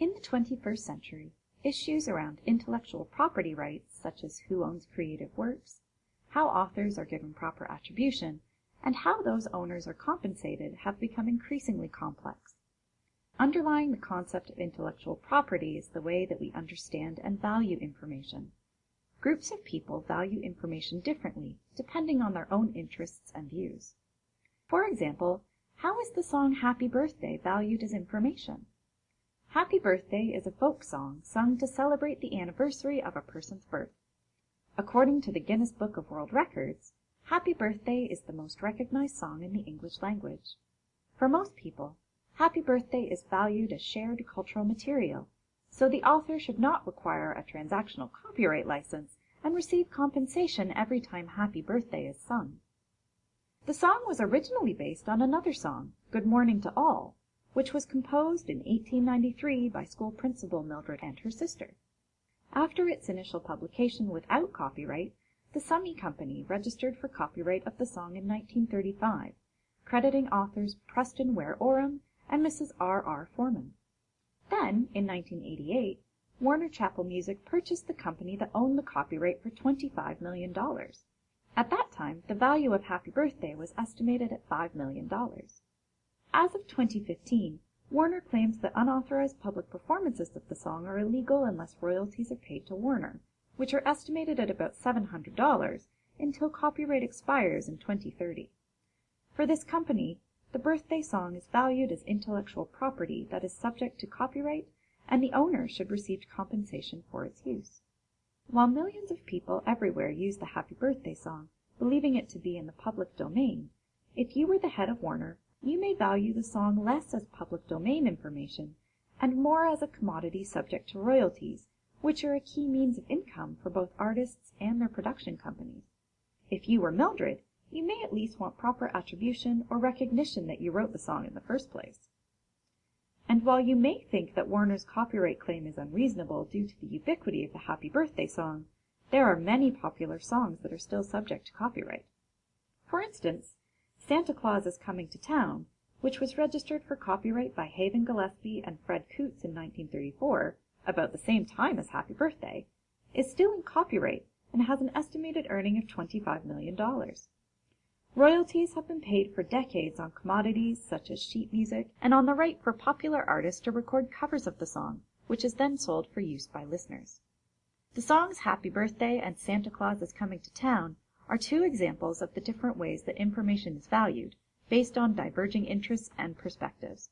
In the 21st century, issues around intellectual property rights such as who owns creative works, how authors are given proper attribution, and how those owners are compensated have become increasingly complex. Underlying the concept of intellectual property is the way that we understand and value information. Groups of people value information differently depending on their own interests and views. For example, how is the song Happy Birthday valued as information? Happy Birthday is a folk song sung to celebrate the anniversary of a person's birth. According to the Guinness Book of World Records, Happy Birthday is the most recognized song in the English language. For most people, Happy Birthday is valued as shared cultural material, so the author should not require a transactional copyright license and receive compensation every time Happy Birthday is sung. The song was originally based on another song, Good Morning to All, which was composed in 1893 by school principal Mildred and her sister. After its initial publication without copyright, the Summy Company registered for copyright of the song in 1935, crediting authors Preston Ware Orem and Mrs. R. R. Forman. Then, in 1988, Warner Chappell Music purchased the company that owned the copyright for $25 million. At that time, the value of Happy Birthday was estimated at $5 million. As of 2015, Warner claims that unauthorized public performances of the song are illegal unless royalties are paid to Warner, which are estimated at about $700 until copyright expires in 2030. For this company, the birthday song is valued as intellectual property that is subject to copyright and the owner should receive compensation for its use. While millions of people everywhere use the Happy Birthday song, believing it to be in the public domain, if you were the head of Warner you may value the song less as public domain information and more as a commodity subject to royalties, which are a key means of income for both artists and their production companies. If you were Mildred, you may at least want proper attribution or recognition that you wrote the song in the first place. And while you may think that Warner's copyright claim is unreasonable due to the ubiquity of the Happy Birthday song, there are many popular songs that are still subject to copyright. For instance, Santa Claus is Coming to Town, which was registered for copyright by Haven Gillespie and Fred Coots in 1934, about the same time as Happy Birthday, is still in copyright and has an estimated earning of $25 million. Royalties have been paid for decades on commodities such as sheet music and on the right for popular artists to record covers of the song, which is then sold for use by listeners. The songs Happy Birthday and Santa Claus is Coming to Town are two examples of the different ways that information is valued, based on diverging interests and perspectives.